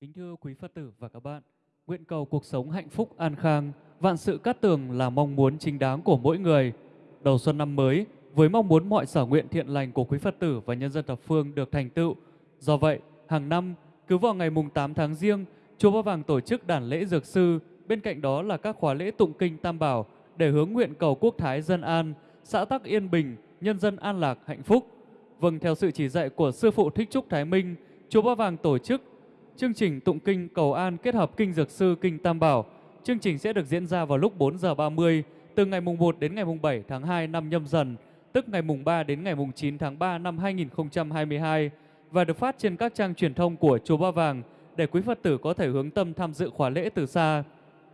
Kính thưa quý Phật tử và các bạn, nguyện cầu cuộc sống hạnh phúc an khang, vạn sự cát tường là mong muốn chính đáng của mỗi người. Đầu xuân năm mới, với mong muốn mọi sở nguyện thiện lành của quý Phật tử và nhân dân thập phương được thành tựu. Do vậy, hàng năm, cứ vào ngày mùng 8 tháng riêng, Chùa Ba Vàng tổ chức đàn lễ dược sư, bên cạnh đó là các khóa lễ tụng kinh Tam Bảo để hướng nguyện cầu quốc thái dân an, xã tắc yên bình, nhân dân an lạc hạnh phúc. Vâng, theo sự chỉ dạy của Sư Phụ Thích Trúc Thái Minh, Chùa Ba Vàng tổ chức chương trình tụng kinh cầu an kết hợp kinh dược sư kinh Tam Bảo. Chương trình sẽ được diễn ra vào lúc 4 giờ 30 từ ngày mùng 1 đến ngày mùng 7 tháng 2 năm nhâm dần, tức ngày mùng 3 đến ngày mùng 9 tháng 3 năm 2022 và được phát trên các trang truyền thông của Chùa Ba Vàng để quý Phật tử có thể hướng tâm tham dự khóa lễ từ xa.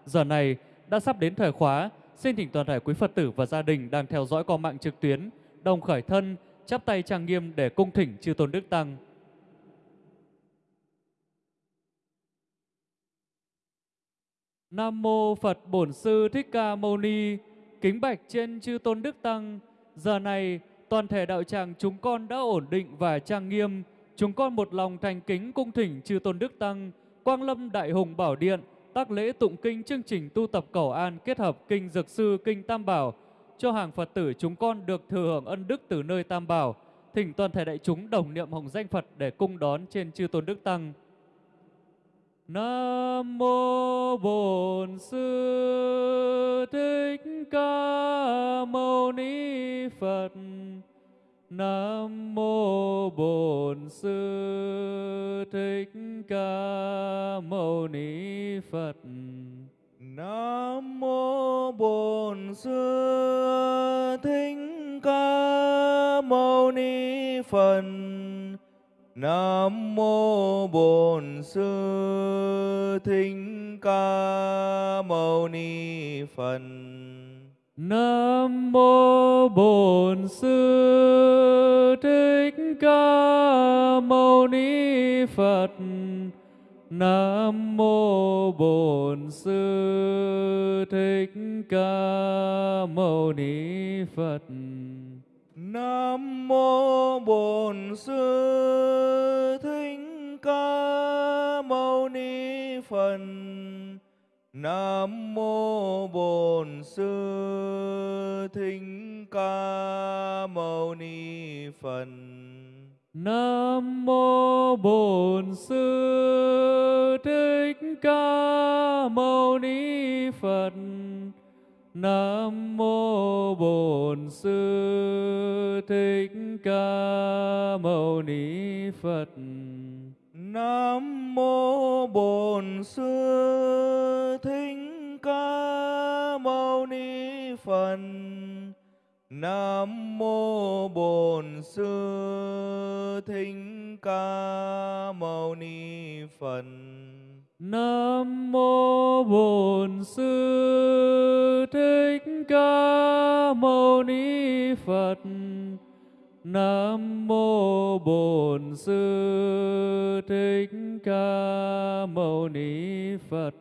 Giờ này đã sắp đến thời khóa, xin thỉnh toàn thể quý Phật tử và gia đình đang theo dõi qua mạng trực tuyến, đồng khởi thân, chắp tay trang nghiêm để cung thỉnh chư tôn đức tăng. Nam mô Phật Bổn Sư Thích Ca Mâu Ni. Kính bạch trên chư tôn đức tăng. Giờ này toàn thể đạo tràng chúng con đã ổn định và trang nghiêm. Chúng con một lòng thành kính cung thỉnh chư tôn đức tăng, Quang Lâm Đại Hùng Bảo Điện, tác lễ tụng kinh chương trình tu tập cầu an kết hợp kinh dược sư kinh Tam Bảo cho hàng Phật tử chúng con được thừa hưởng ân đức từ nơi Tam Bảo. Thỉnh toàn thể đại chúng đồng niệm hồng danh Phật để cung đón trên chư tôn đức tăng. Nam mô Bổn Sư Thích Ca Mâu Ni Phật. Nam mô Bổn Sư Thích Ca Mâu Ni Phật. Nam mô Bổn Sư Thích Ca Mâu Ni Phật. Nam mô Bổn Sư Thích Ca Mâu Ni Phật. Nam mô Bổn Sư Thích Ca Mâu Ni Phật. Nam mô Bổn Sư Thích Ca Mâu Ni Phật. Nam mô Bổn Sư Thích Ca Mâu Ni Phật. Nam mô Bổn Sư Thích Ca Mâu Ni Phật. Nam mô Bổn Sư Thích Ca Mâu Ni Phật. Nam mô Bổn Sư Thích Ca Mâu Ni Phật. Nam mô Bổn Sư Thích Ca Mâu Ni Phật. Nam mô Bổn Sư Thích Ca Mâu Ni Phật. Nam mô Bổn Sư Thích Ca Mâu Ni Phật. Nam mô Bổn Sư Thích Ca Mâu Ni Phật.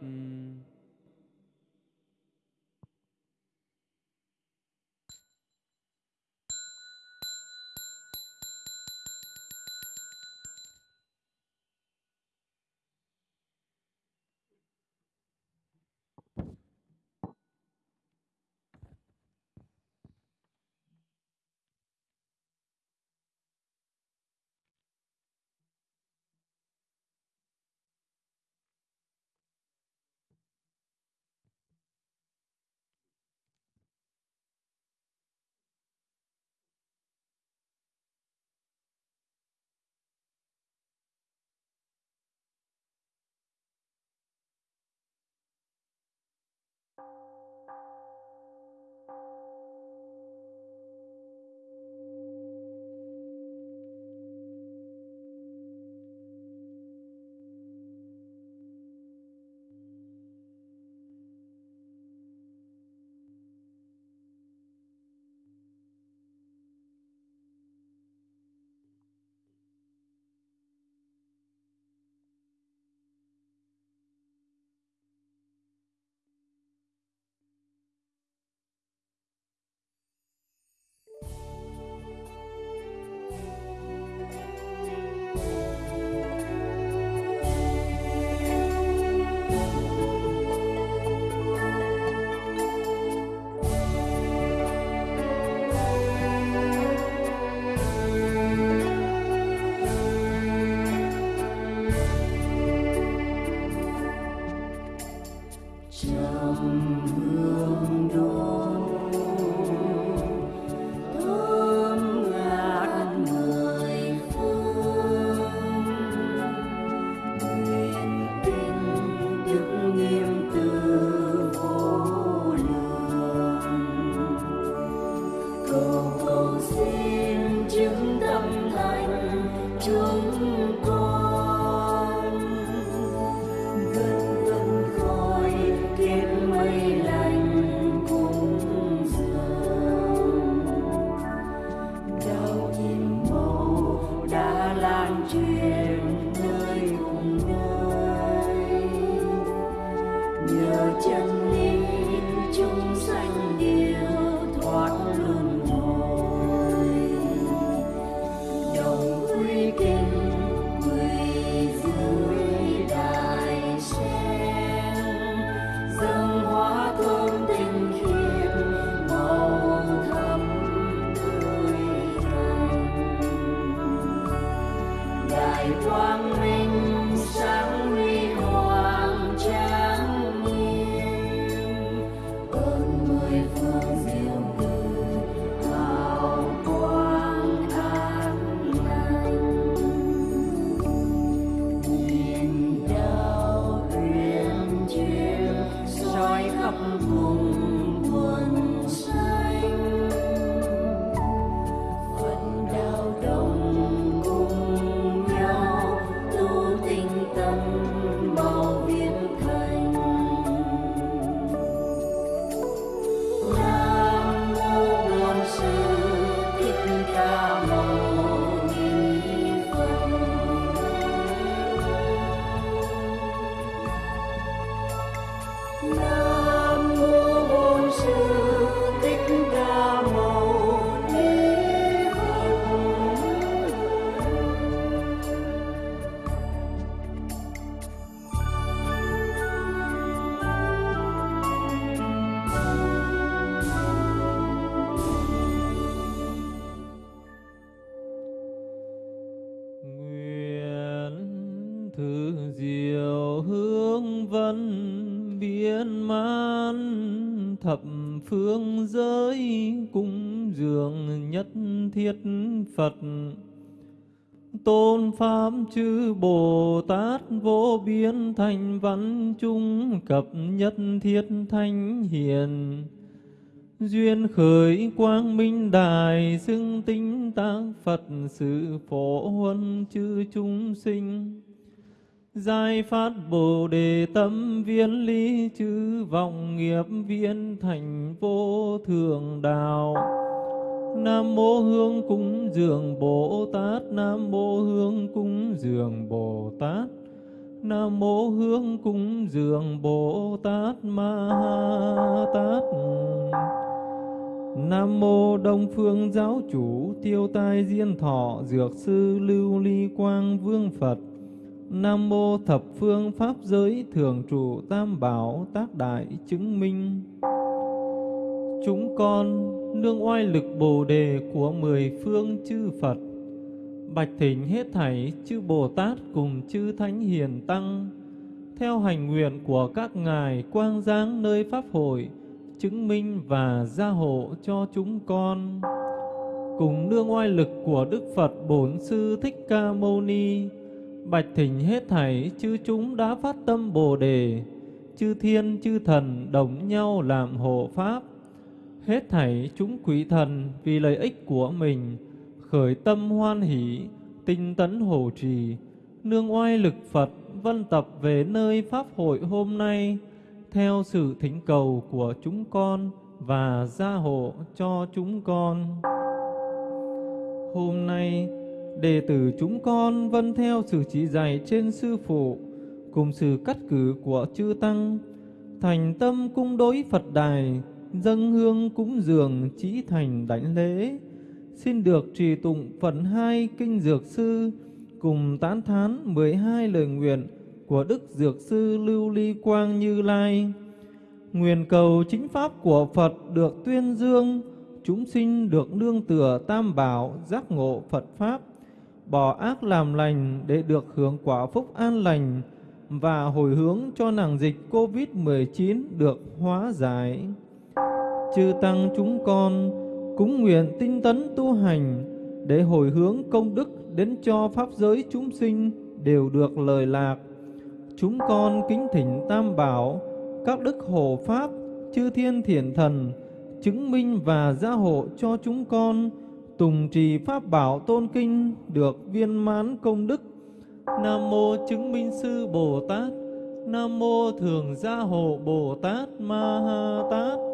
Phương giới cung dường nhất thiết Phật. Tôn Pháp chư Bồ Tát vô biên thành văn chung cập nhất thiết thanh hiền. Duyên khởi quang minh đài xưng tinh tác Phật sự phổ huân chư chúng sinh giai phát Bồ Đề tâm viên lý chư vọng nghiệp viên thành vô thường đạo. Nam mô Hương cúng dường Bồ Tát. Nam mô Hương cúng dường Bồ Tát. Nam mô Hương cúng dường Bồ Tát Ma ha Tát. Nam mô Đông Phương Giáo Chủ Tiêu Tai Diên Thọ Dược Sư Lưu Ly Quang Vương Phật. Nam mô Thập Phương Pháp Giới Thường Trụ Tam Bảo Tác Đại Chứng Minh Chúng con nương oai lực Bồ Đề của mười phương chư Phật Bạch thỉnh hết thảy chư Bồ Tát cùng chư Thánh Hiền Tăng Theo hành nguyện của các ngài quang giáng nơi Pháp hội chứng minh và gia hộ cho chúng con. Cùng nương oai lực của Đức Phật Bổn Sư Thích Ca Mâu Ni, bạch thỉnh hết thảy chư chúng đã phát tâm Bồ đề, chư thiên chư thần đồng nhau làm hộ pháp. Hết thảy chúng quỷ thần vì lợi ích của mình khởi tâm hoan hỷ, tinh tấn hộ trì, nương oai lực Phật vân tập về nơi pháp hội hôm nay theo sự thỉnh cầu của chúng con và gia hộ cho chúng con. Hôm nay, đệ tử chúng con vân theo sự chỉ dạy trên sư phụ cùng sự cắt cử của chư tăng, thành tâm cung đối Phật đài, dâng hương cúng dường chỉ thành đảnh lễ, xin được trì tụng phần hai kinh dược sư cùng tán thán 12 lời nguyện của Đức Dược Sư Lưu Ly Quang Như Lai. Nguyện cầu chính pháp của Phật được tuyên dương, chúng sinh được nương tựa tam bảo, giác ngộ Phật Pháp, bỏ ác làm lành để được hưởng quả phúc an lành và hồi hướng cho nàng dịch Covid-19 được hóa giải. Chư Tăng chúng con cúng nguyện tinh tấn tu hành để hồi hướng công đức đến cho Pháp giới chúng sinh đều được lời lạc. Chúng con kính thỉnh Tam Bảo, các đức hồ Pháp, chư thiên thiền thần, chứng minh và gia hộ cho chúng con, tùng trì pháp bảo tôn kinh được viên mãn công đức. Nam mô chứng minh sư bồ tát. Nam mô thường gia hộ bồ tát ma ha tát.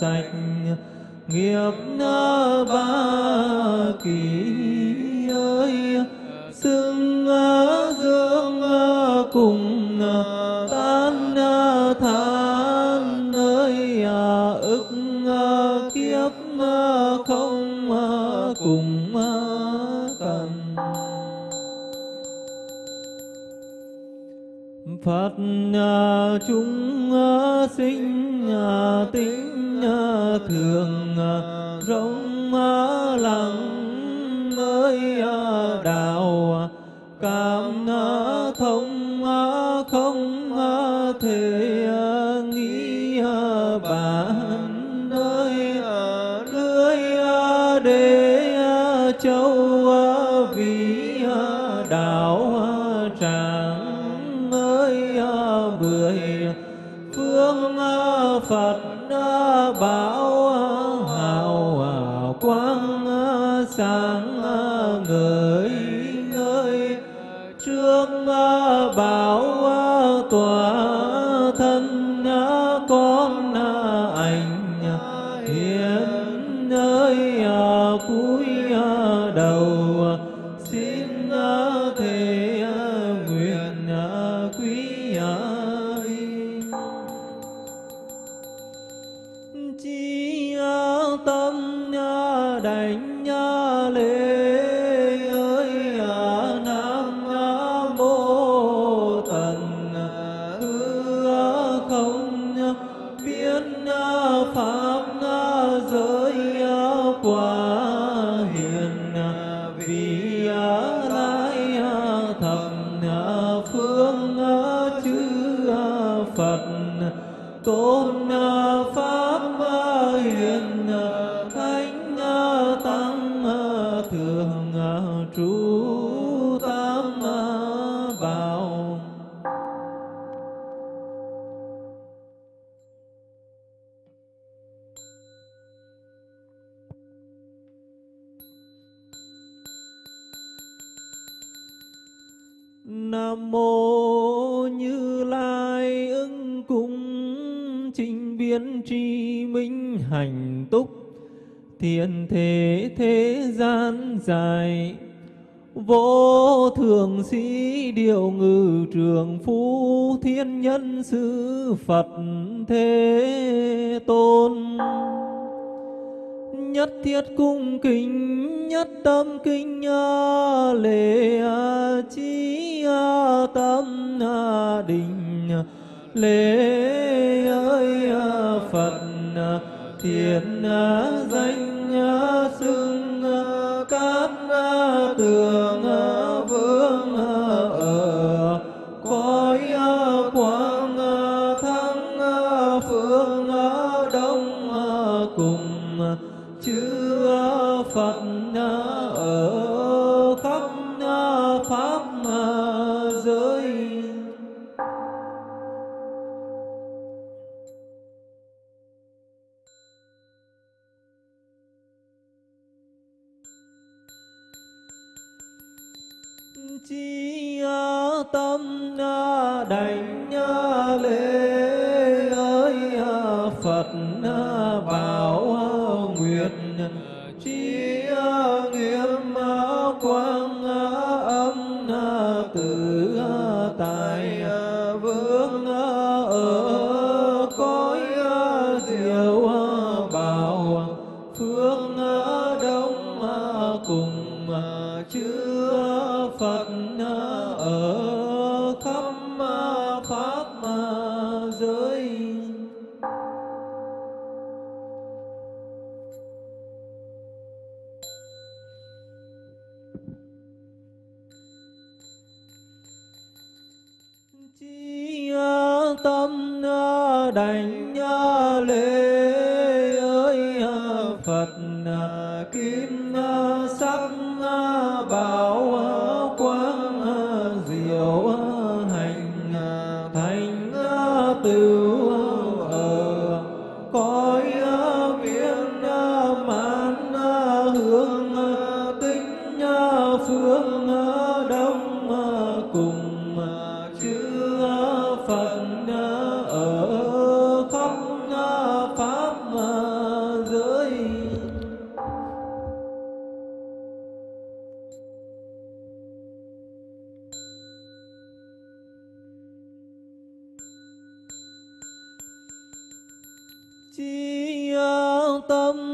sạch nghiệp ba kỳ. thiên nhân sư Phật Thế Tôn. Nhất thiết cung kính, nhất tâm kinh à, lễ à, trí à, tâm đình lễ ơi Phật thiện danh xưng cát tường chi tâm.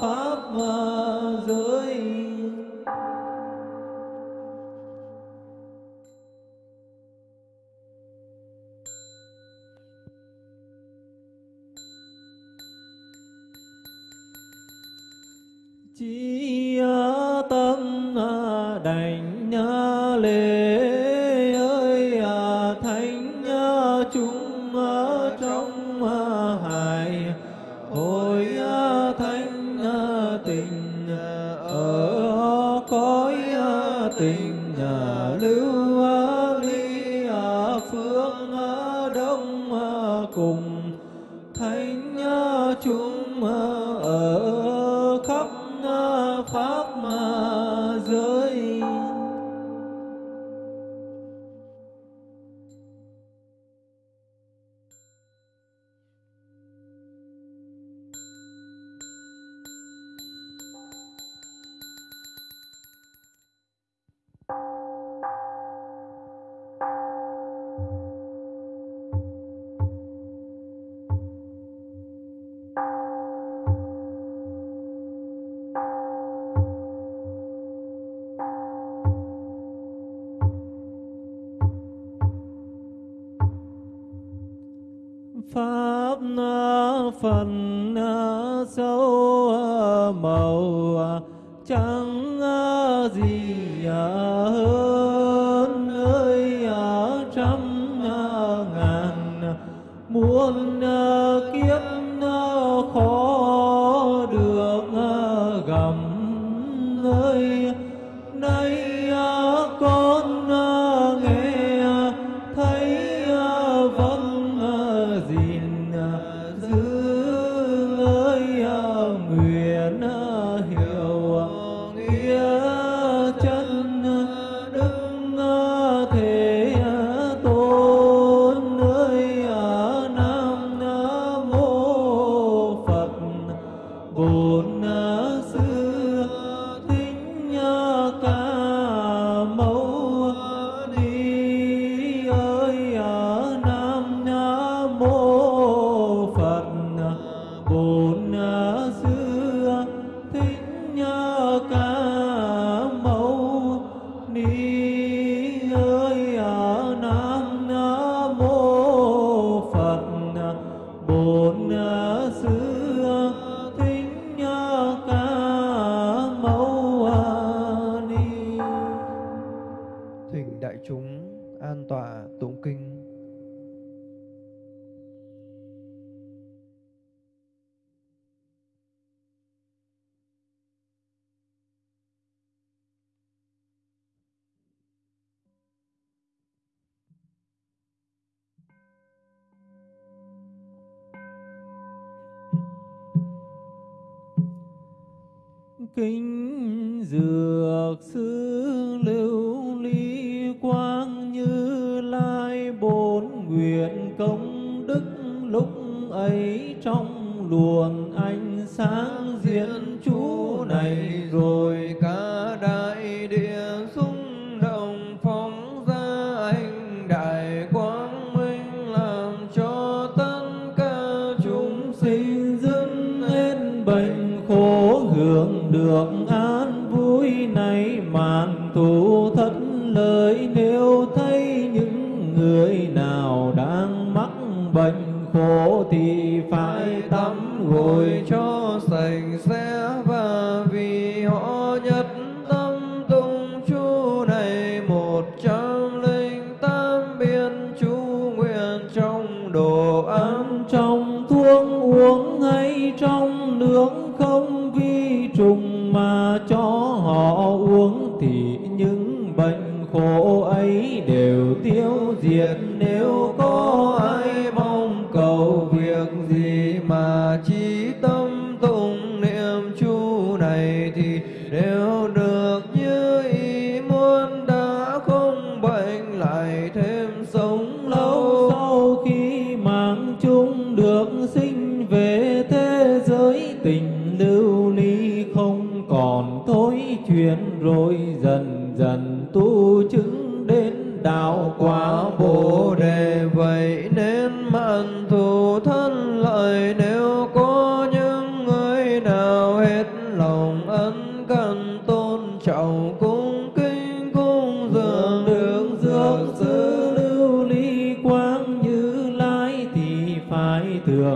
Pháp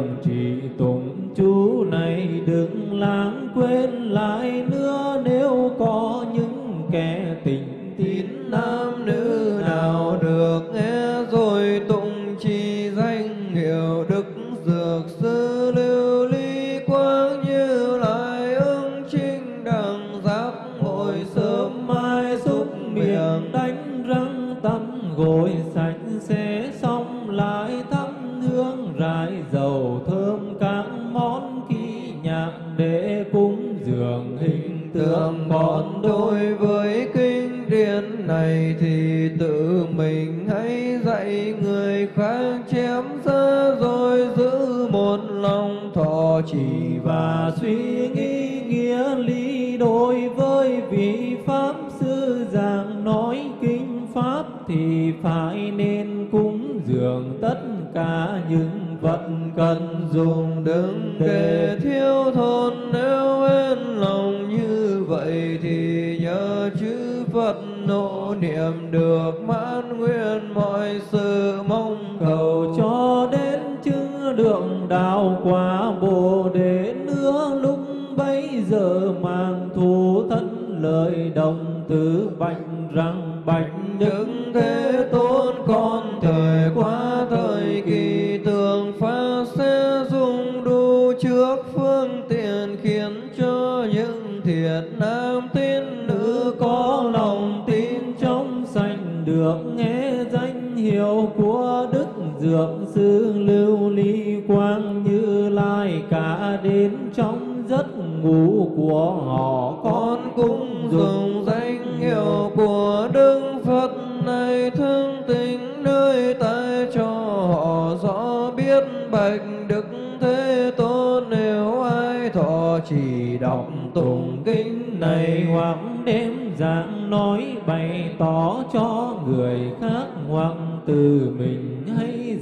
thường trì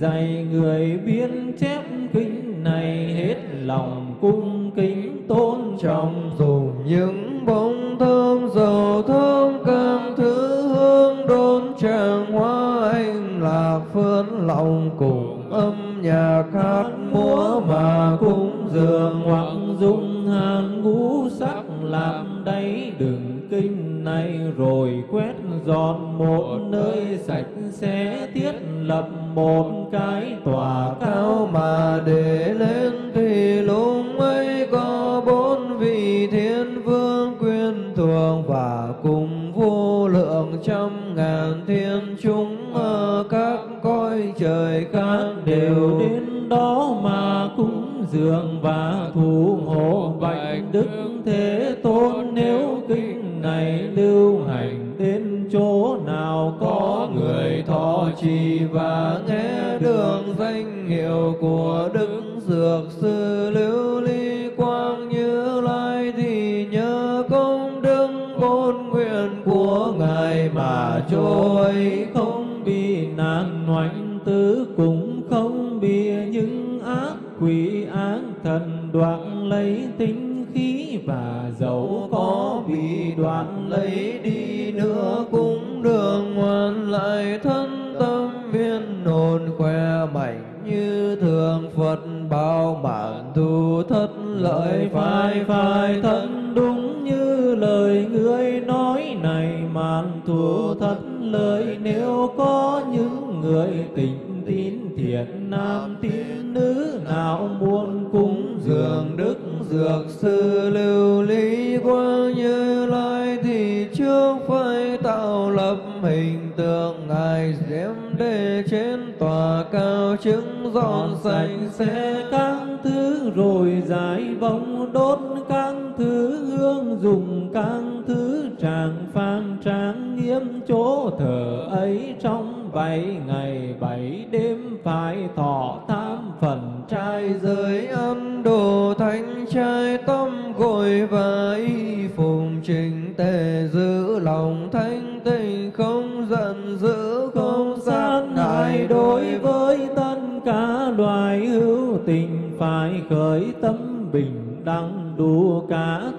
dạy người biên chép kinh này hết lòng cung kính tôn trọng. Dùng những bông dầu thơm cam thứ hương đôn tràng hoa anh lạc phơn lòng cùng âm nhạc hát múa mà cúng dường. Hoặc dung hàn ngũ sắc làm đáy đừng kinh này rồi quét dọn một nơi sạch sẽ, thiết lập một cái tòa cao mà để lên thì lúc ấy có bốn vị thiên vương quyền thường và cùng vô lượng trăm ngàn thiên chúng. Ở các cõi trời khác đều đến đó mà cúng dường và thủ hộ bạch đức thế tôn. Nếu kinh này lưu và nghe đường danh hiệu của đức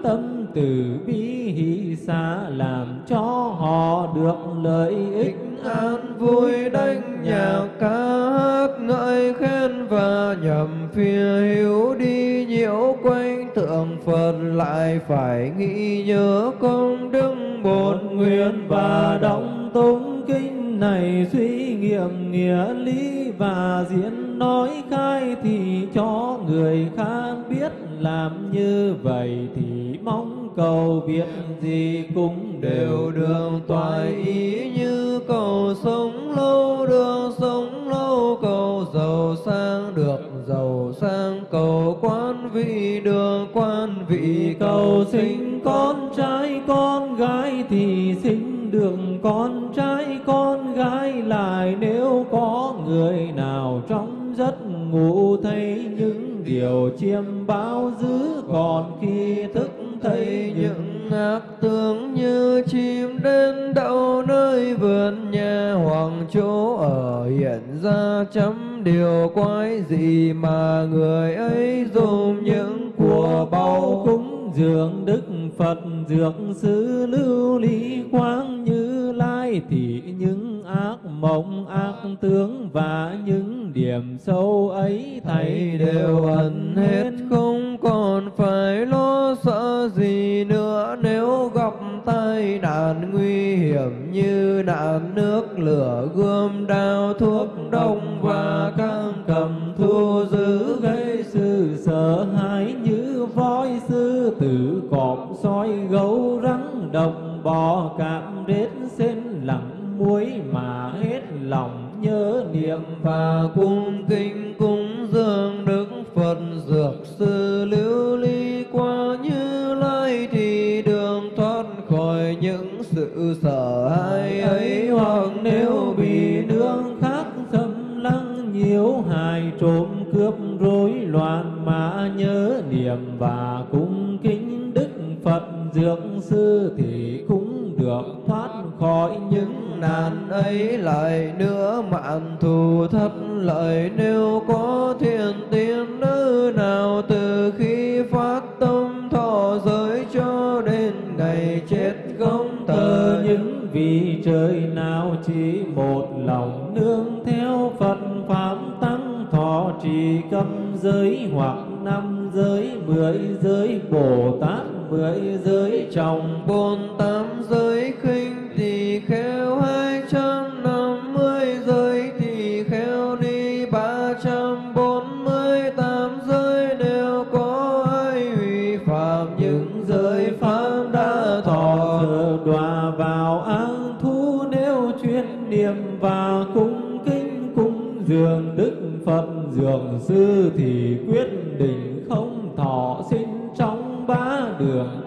tâm từ bi hỷ xả làm cho họ được lợi ích. An vui đánh nhạc ca hát ngợi khen và nhầm phía hiếu đi nhiễu quanh tượng Phật lại phải nghĩ nhớ công đức bổn nguyện và động tống kinh này suy nghiệm nghĩa lý và diễn nói khai thì cho người khác biết làm như vậy thì mong cầu việc gì cũng đều đường toại ý như cầu sống lâu đường sống lâu cầu giàu sang được, giàu sang cầu quan vị đường quan vị cầu sinh con trai, con gái thì sinh được con trai, con gái lại. Nếu có người nào trong giấc ngủ thấy những điều chiêm bao giữ còn khi thức thấy những ác tướng như chim đến đậu nơi vườn nhà hoàng chỗ ở hiện ra chấm điều quái gì mà người ấy dùng những của bao cúng dường đức Phật dược sư lưu ly quang như lai thì những ác, mộng ác, tướng và những điểm sâu ấy thầy đều ẩn hết. Không còn phải lo sợ gì nữa, nếu gặp tai nạn nguy hiểm như nạn nước, lửa, gươm, đao, thuốc đông và cam cầm thu giữ gây sự sợ hãi như voi sư, tử cọp, sói gấu rắn độc bò, cạm rết sen lặng cuối mà hết lòng nhớ niệm. Và cung kinh cúng dường đức Phật dược sư lưu ly qua như lai thì đường thoát khỏi những sự sợ hãi ấy. Hoặc nếu bị nương khác xâm lăng nhiễu hài trộm cướp rối loạn mà nhớ niệm. Và cung kính đức Phật dược sư thì cũng được. Thoát khỏi những nạn ấy lại nữa mạng thù thất lợi. Nếu có thiền tiên nữ nào từ khi phát tâm thọ giới cho đến ngày chết không thờ những vị trời nào chỉ một lòng nương theo Phật pháp tăng thọ trì cấm giới hoặc năm giới, mười giới, bồ tát, mười giới, chồng bốn tám giới, khinh thì kheo hai trăm năm mươi giới thì kheo đi ba trăm bốn mươi tám giới đều có ai hủy phạm. Những giới pháp đã thọ đọa vào ác thú nếu chuyên niệm và cung kính, cung dường đức Phật dường sư thì quyết tình không thọ sinh trong ba đường.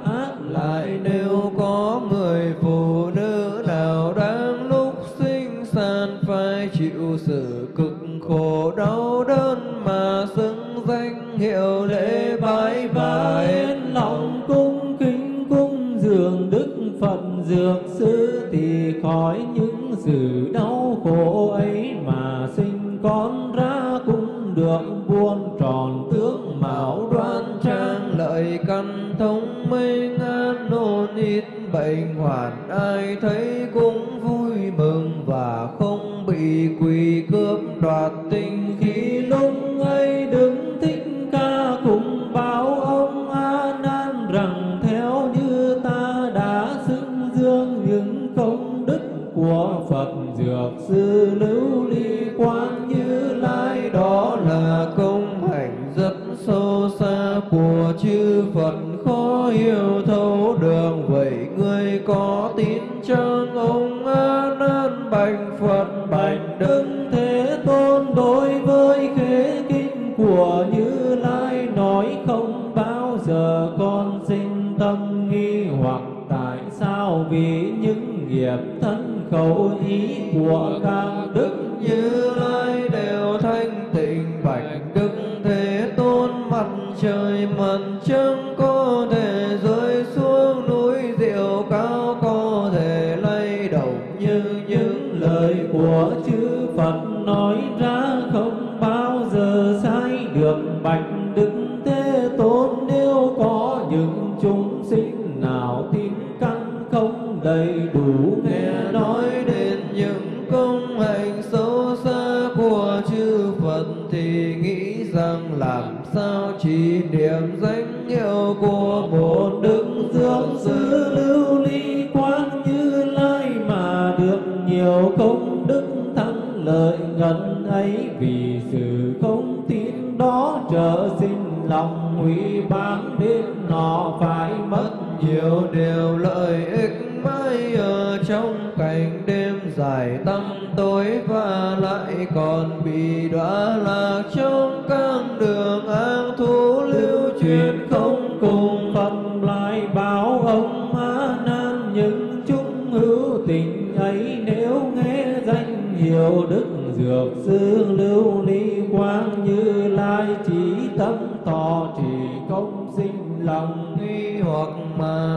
vì sự không tin đó trở sinh lòng nguy bán đến nó phải mất nhiều điều lợi ích mãi ở trong cảnh đêm dài tâm tối và lại còn bị đọa lạc trong các đường an thú lưu truyền không cùng phần lại bảo ông ma nan những chúng hữu tình ấy nếu nghe danh hiệu đức dược sư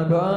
đó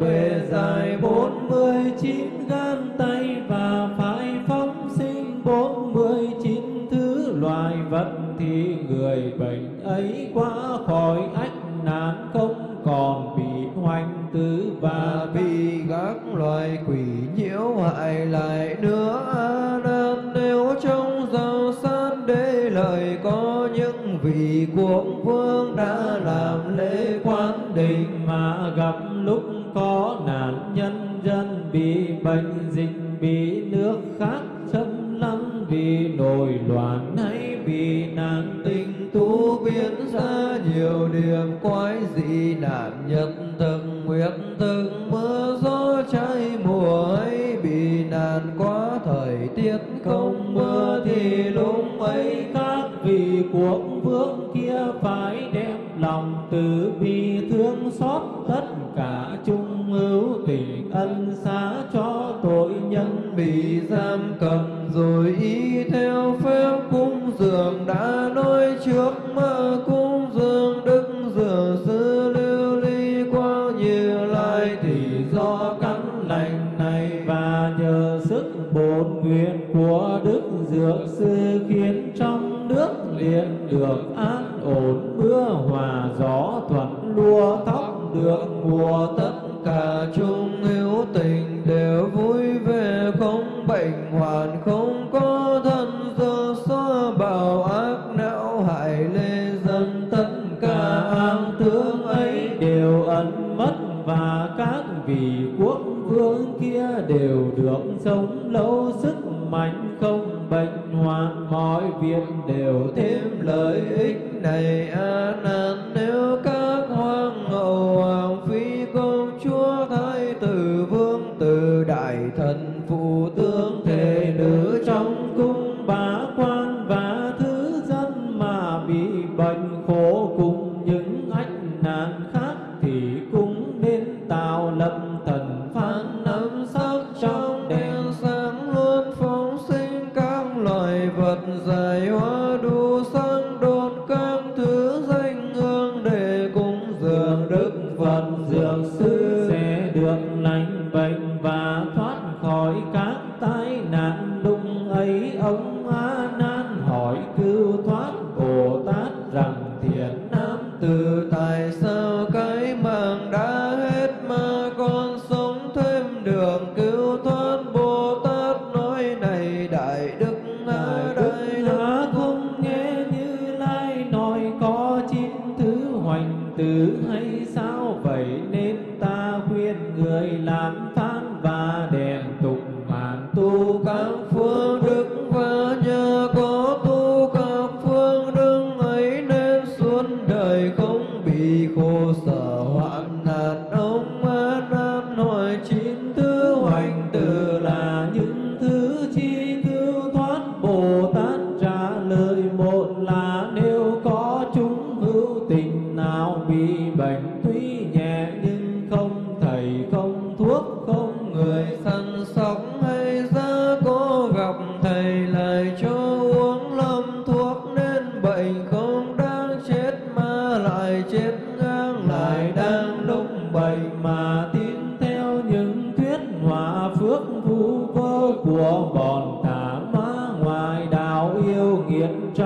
bề dài bốn mươi chín gan tay và phải phóng sinh bốn mươi chín thứ loài vật thì người bệnh ấy quá khỏi ách nạn không còn bị hoành tứ và bị các loài quỷ nhiễu hại lại nữa nên nếu trong giao sát đế lời có những vị quốc vương đã làm lễ quán định mà gặp bốn nguyện của đức dược sư khiến trong nước liền được an ổn, mưa hòa, gió thuận, lúa thóc được mùa. Tất cả chung hữu tình đều vui về không bệnh hoạn, không có thân do xóa bảo ác não. Hại lê dân tất cả an tướng ấy đều ẩn mất, và các vị quốc vương kia đều được sống lâu sức mạnh không bệnh hoạn mọi việc đều thế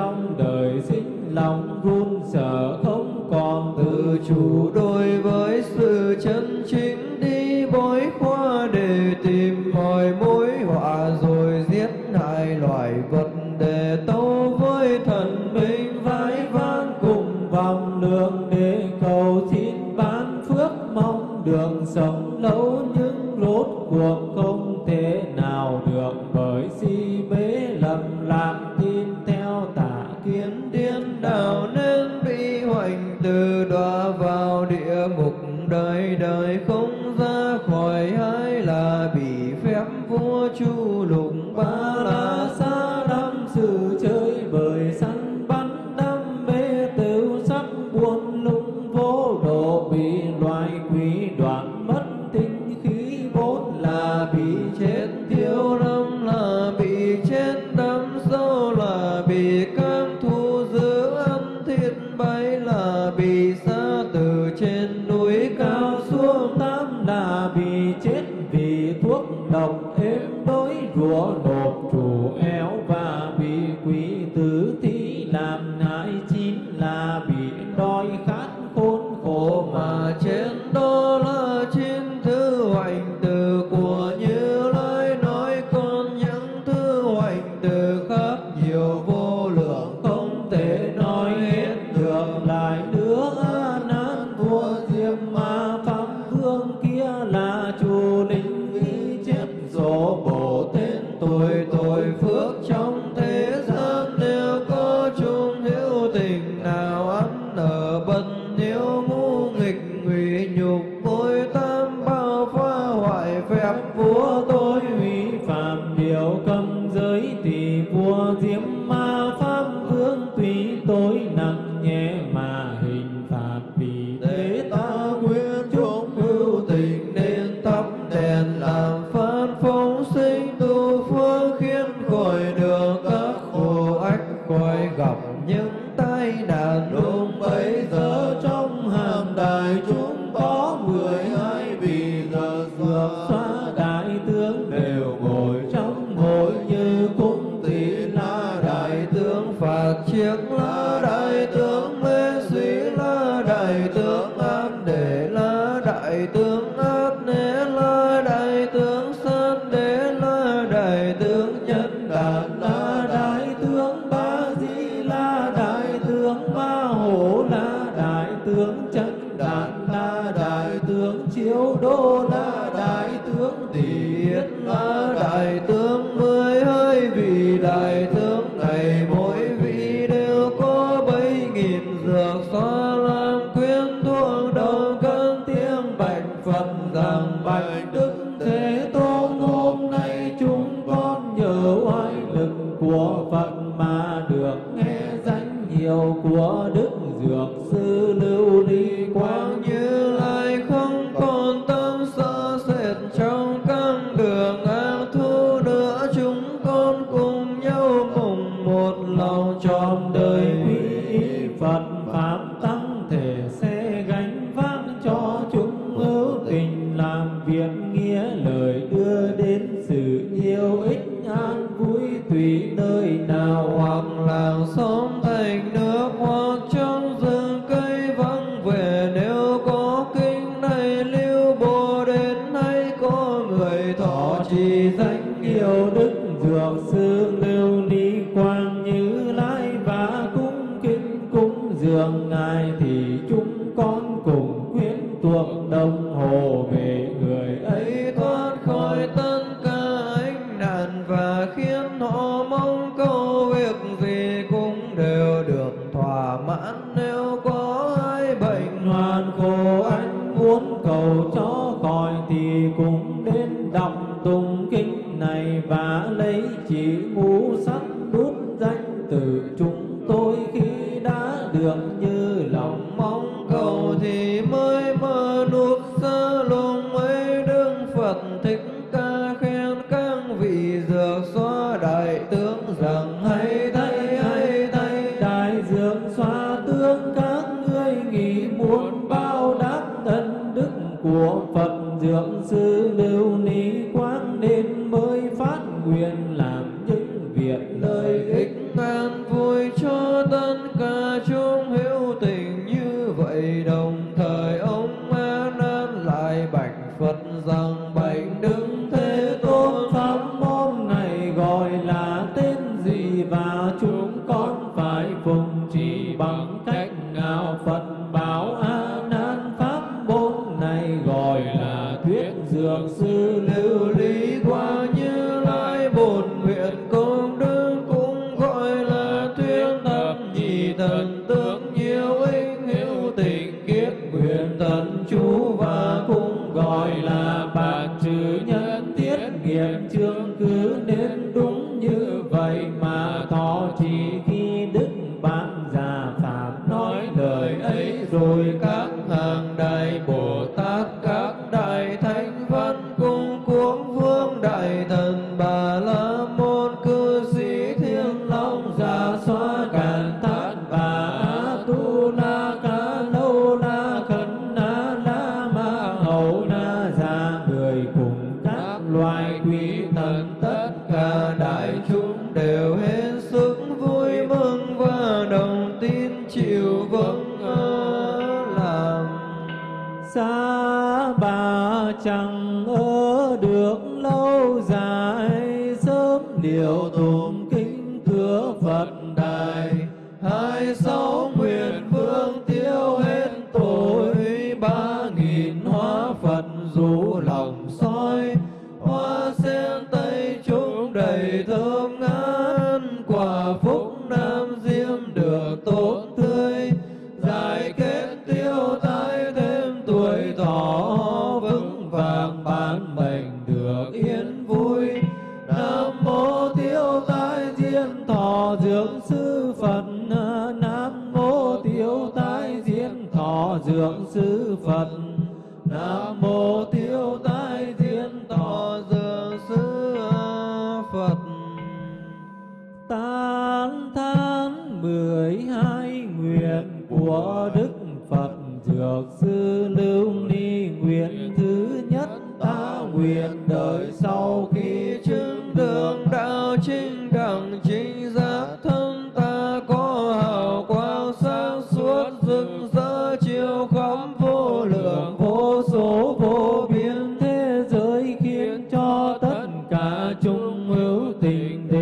trong đời sinh lòng run sợ không còn tự chủ đôi tướng an để la đại tướng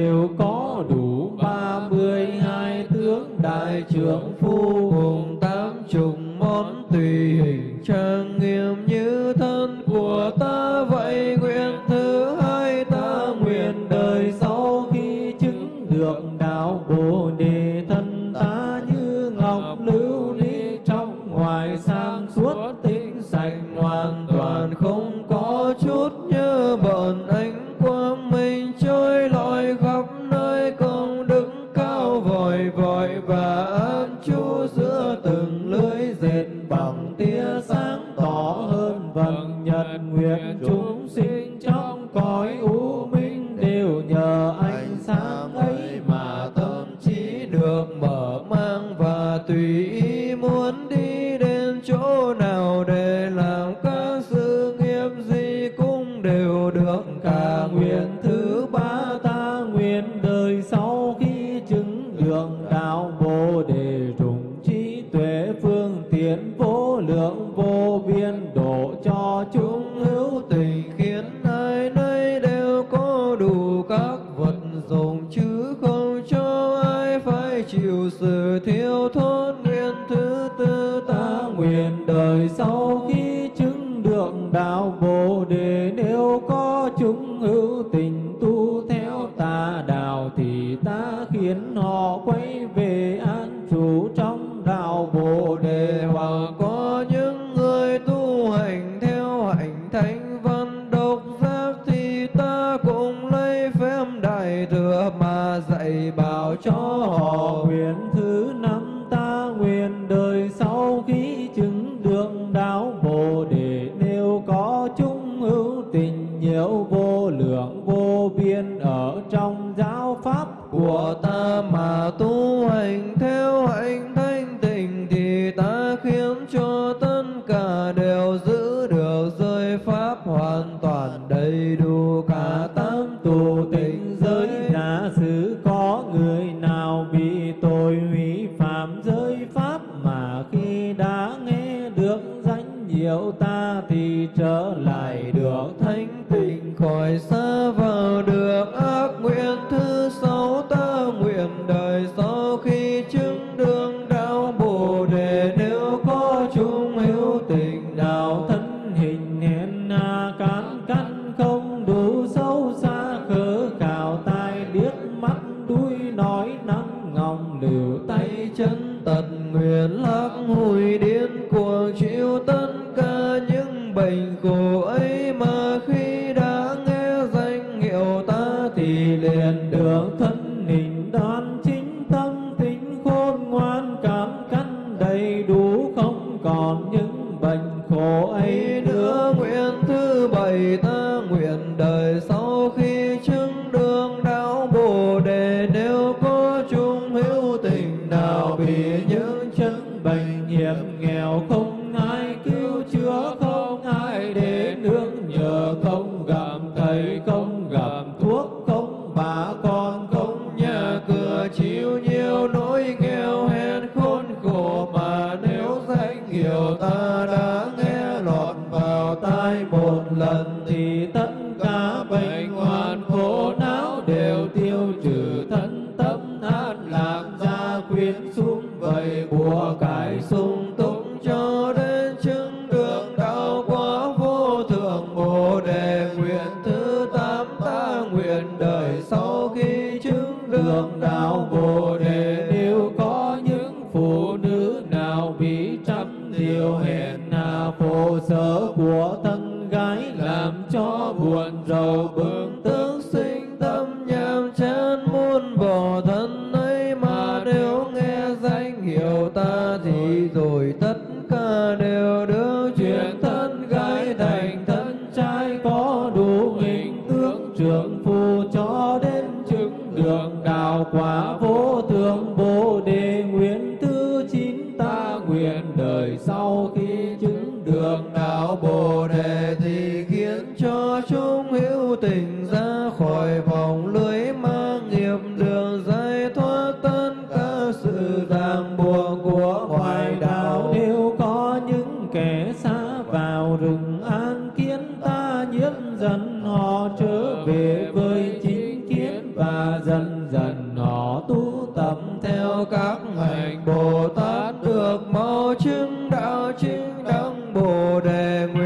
đều có đủ ba mươi hai tướng đại trưởng phu. Đề nguyện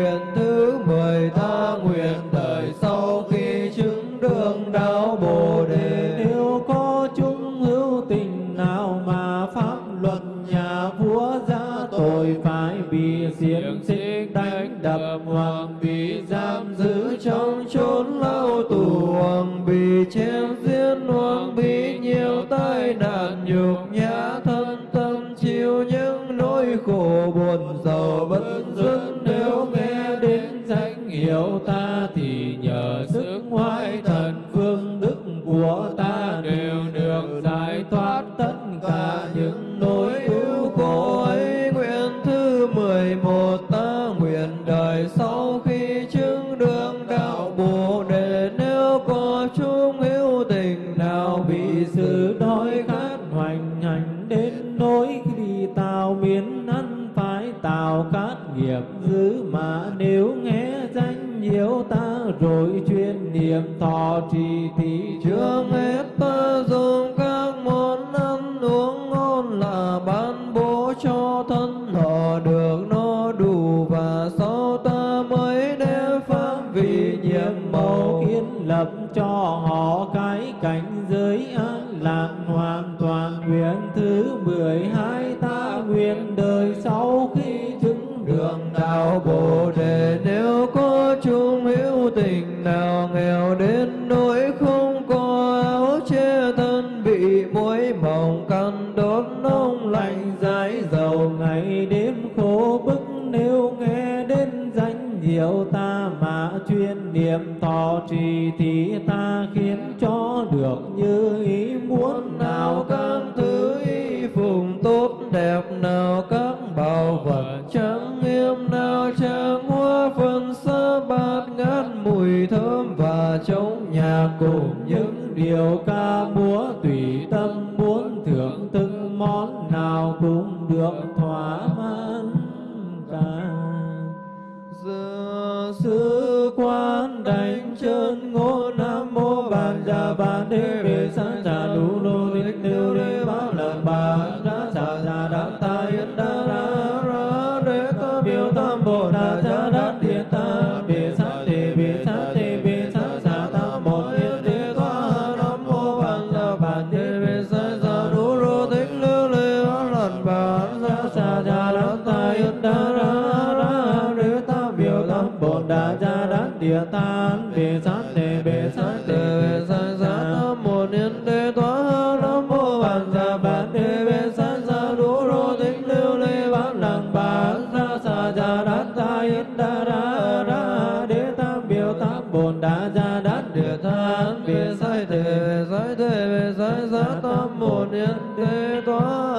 đế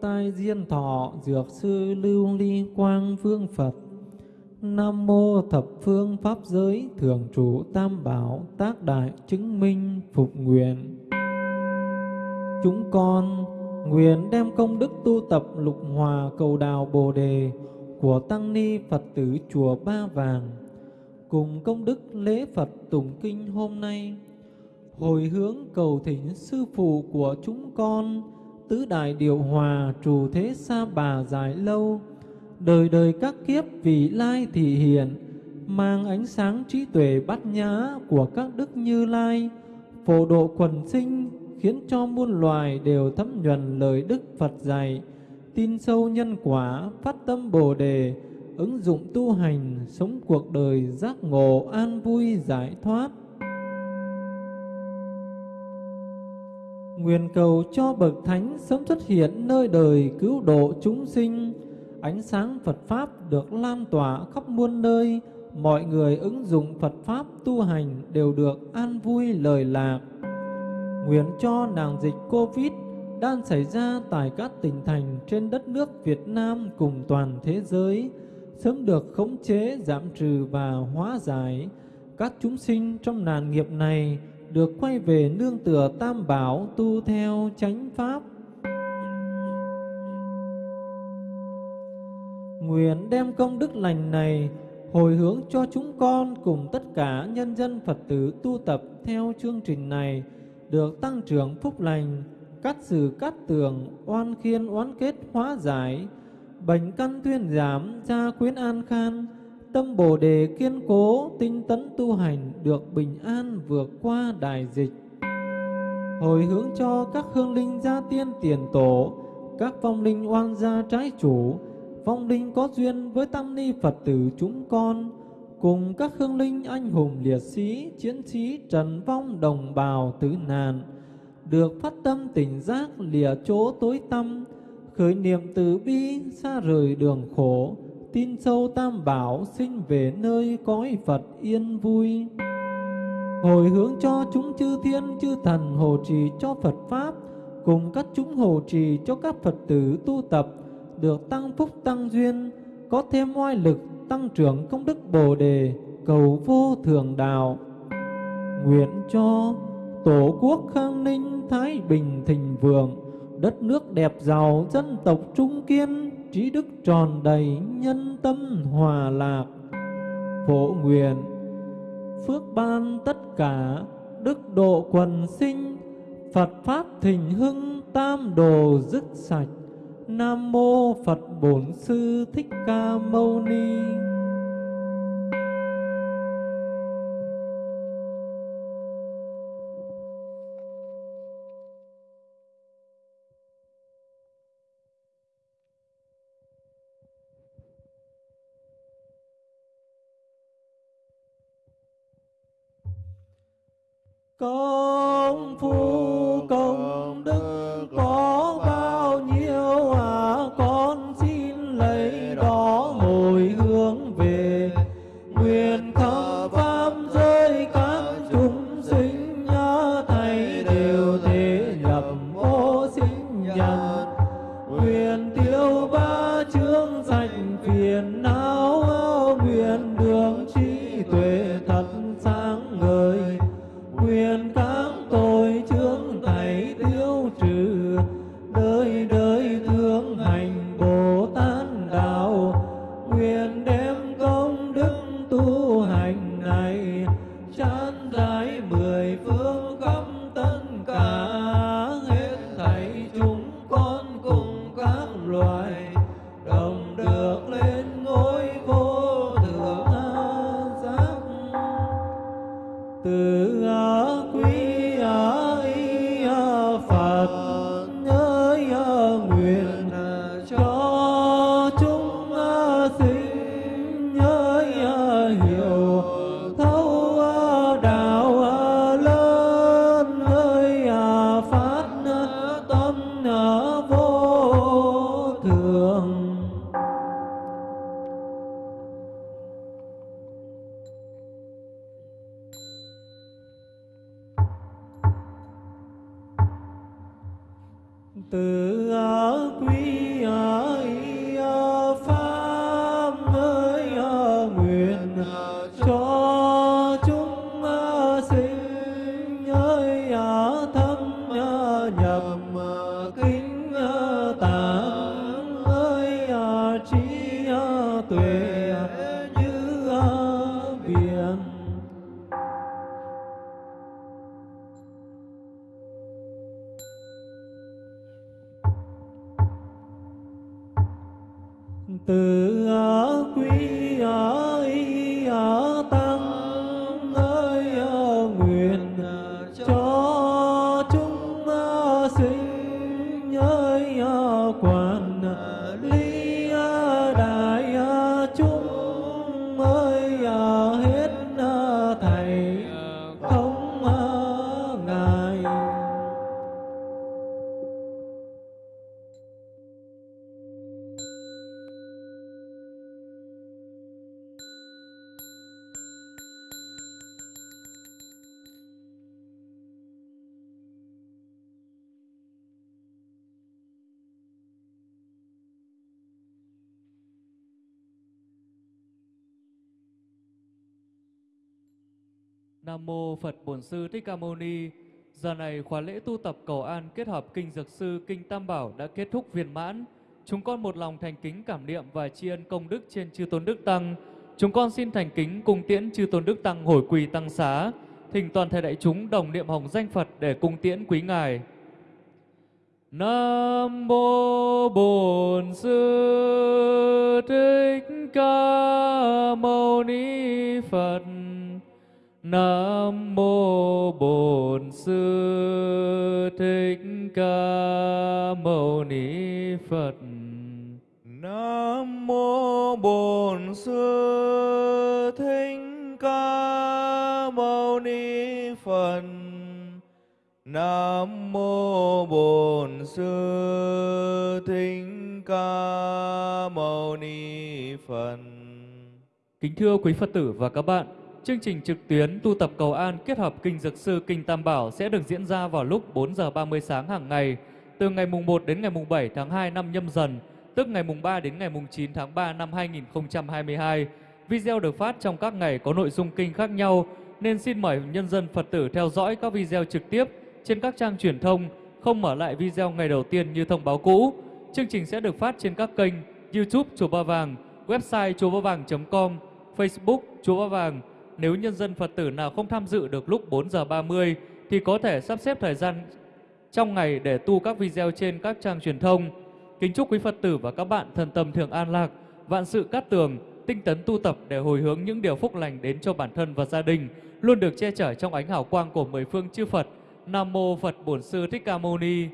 Tai Diên Thọ, Dược Sư Lưu Ly Quang Vương Phật. Nam mô Thập Phương Pháp Giới, Thường Trụ Tam Bảo, Tác Đại Chứng Minh, Phục Nguyện. Chúng con nguyện đem công đức tu tập lục hòa cầu đào Bồ Đề của Tăng Ni Phật tử Chùa Ba Vàng. Cùng công đức lễ Phật tụng kinh hôm nay, hồi hướng cầu thỉnh sư phụ của chúng con tứ đại điều hòa trù thế xa bà dài lâu. Đời đời các kiếp vì lai thị hiện mang ánh sáng trí tuệ bát nhã của các đức như lai. Phổ độ quần sinh khiến cho muôn loài đều thấm nhuần lời đức Phật dạy. Tin sâu nhân quả, phát tâm bồ đề, ứng dụng tu hành, sống cuộc đời giác ngộ an vui giải thoát. Nguyện cầu cho bậc thánh sớm xuất hiện nơi đời cứu độ chúng sinh, ánh sáng Phật pháp được lan tỏa khắp muôn nơi, mọi người ứng dụng Phật pháp tu hành đều được an vui lời lạc. Nguyện cho nàng dịch Covid đang xảy ra tại các tỉnh thành trên đất nước Việt Nam cùng toàn thế giới sớm được khống chế, giảm trừ và hóa giải. Các chúng sinh trong nạn nghiệp này được quay về nương tựa tam bảo tu theo chánh pháp. Nguyện đem công đức lành này hồi hướng cho chúng con cùng tất cả nhân dân Phật tử tu tập theo chương trình này được tăng trưởng phúc lành, cắt xử cắt tường, oan khiên oán kết hóa giải, bệnh căn tuyên giảm, gia quyến an khan, tâm bồ đề kiên cố, tinh tấn tu hành được bình an vượt qua đại dịch. Hồi hướng cho các hương linh gia tiên tiền tổ, các vong linh oan gia trái chủ, vong linh có duyên với tăng ni Phật tử chúng con, cùng các hương linh anh hùng liệt sĩ, chiến sĩ trần vong đồng bào tử nạn, được phát tâm tỉnh giác lìa chỗ tối tâm, khởi niệm từ bi xa rời đường khổ, tin sâu tam bảo sinh về nơi cõi Phật yên vui. Hồi hướng cho chúng chư thiên chư thần hộ trì cho Phật Pháp, cùng các chúng hộ trì cho các Phật tử tu tập, được tăng phúc tăng duyên, có thêm oai lực tăng trưởng công đức Bồ Đề, cầu vô thường đạo. Nguyện cho Tổ quốc khang ninh thái bình thịnh vượng, đất nước đẹp giàu dân tộc trung kiên, trí đức tròn đầy nhân tâm hòa lạc. Phổ nguyện phước ban tất cả đức độ quần sinh, Phật pháp thịnh hưng tam đồ dứt sạch. Nam mô Phật Bổn Sư Thích Ca Mâu Ni. Công phu. Nam mô Phật Bổn Sư Thích Ca Mâu Ni. Giờ này khóa lễ tu tập cầu an kết hợp kinh Dược Sư, kinh Tam Bảo đã kết thúc viên mãn. Chúng con một lòng thành kính cảm niệm và tri ân công đức trên chư tôn đức tăng. Chúng con xin thành kính cung tiễn chư tôn đức tăng hồi quỳ tăng xá, thỉnh toàn thể đại chúng đồng niệm hồng danh Phật để cung tiễn quý ngài. Nam mô Bổn Sư Thích Ca Mâu Ni Phật. Nam mô Bổn Sư Thích Ca Mâu Ni Phật. Nam mô Bổn Sư Thích Ca Mâu Ni Phật. Nam mô Bổn Sư Thích Ca Mâu Ni Phật. Kính thưa quý Phật tử và các bạn, chương trình trực tuyến tu tập cầu an kết hợp kinh dược sư kinh Tam Bảo sẽ được diễn ra vào lúc 4 giờ 30 sáng hàng ngày từ ngày mùng 1 đến ngày mùng 7 tháng 2 năm nhâm dần, tức ngày mùng 3 đến ngày mùng 9 tháng 3 năm 2022. Video được phát trong các ngày có nội dung kinh khác nhau nên xin mời nhân dân Phật tử theo dõi các video trực tiếp trên các trang truyền thông, không mở lại video ngày đầu tiên như thông báo cũ. Chương trình sẽ được phát trên các kênh YouTube Chùa Ba Vàng, website chùa ba vàng.com, Facebook Chùa Ba Vàng. Nếu nhân dân Phật tử nào không tham dự được lúc 4 giờ 30 thì có thể sắp xếp thời gian trong ngày để tu các video trên các trang truyền thông. Kính chúc quý Phật tử và các bạn thân tâm thường an lạc, vạn sự cát tường, tinh tấn tu tập để hồi hướng những điều phúc lành đến cho bản thân và gia đình, luôn được che chở trong ánh hào quang của mười phương chư Phật. Nam mô Phật Bổn Sư Thích Ca Mâu Ni.